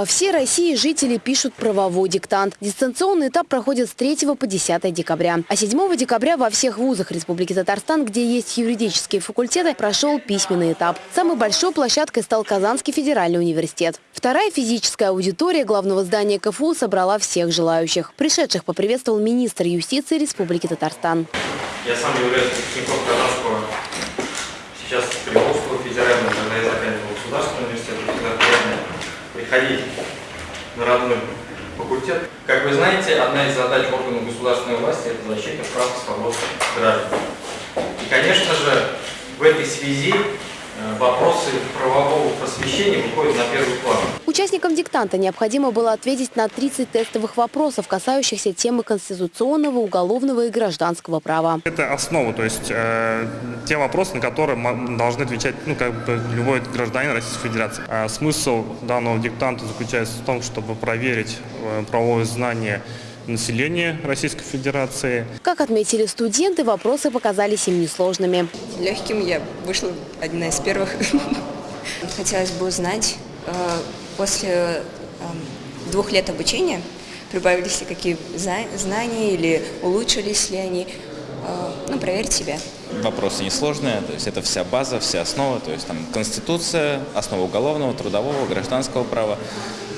По всей России жители пишут правовой диктант. Дистанционный этап проходит с 3 по 10 декабря. А 7 декабря во всех вузах Республики Татарстан, где есть юридические факультеты, прошел письменный этап. Самой большой площадкой стал Казанский федеральный университет. Вторая физическая аудитория главного здания КФУ собрала всех желающих. Пришедших поприветствовал министр юстиции Республики Татарстан. Я сам являюсь Казанского, сейчас Приморского федерального, когда я заканчивал государственный университет, приходить на родной факультет. Как вы знаете, одна из задач органов государственной власти – это защита прав и свобод граждан. И, конечно же, в этой связи э, вопросы правового просвещения выходят на первый план. Участникам диктанта необходимо было ответить на 30 тестовых вопросов, касающихся темы конституционного, уголовного и гражданского права. Это основа, то есть э, те вопросы, на которые должны отвечать ну, как бы любой гражданин Российской Федерации. А смысл данного диктанта заключается в том, чтобы проверить э, правовое знание населения Российской Федерации. Как отметили студенты, вопросы показались им несложными. Легким я вышла одна из первых. Хотелось бы узнать, э, после э, двух лет обучения прибавились ли какие зна- знания или улучшились ли они, Э, ну, проверить себя. Вопросы несложные, то есть это вся база, вся основа, то есть там Конституция, основа уголовного, трудового, гражданского права.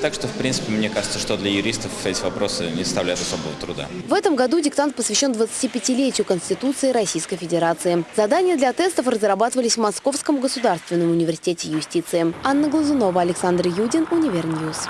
Так что, в принципе, мне кажется, что для юристов эти вопросы не составляют особого труда. В этом году диктант посвящен 25-летию Конституции Российской Федерации. Задания для тестов разрабатывались в Московском государственном университете юстиции. Анна Глазунова, Александр Юдин, Univer News.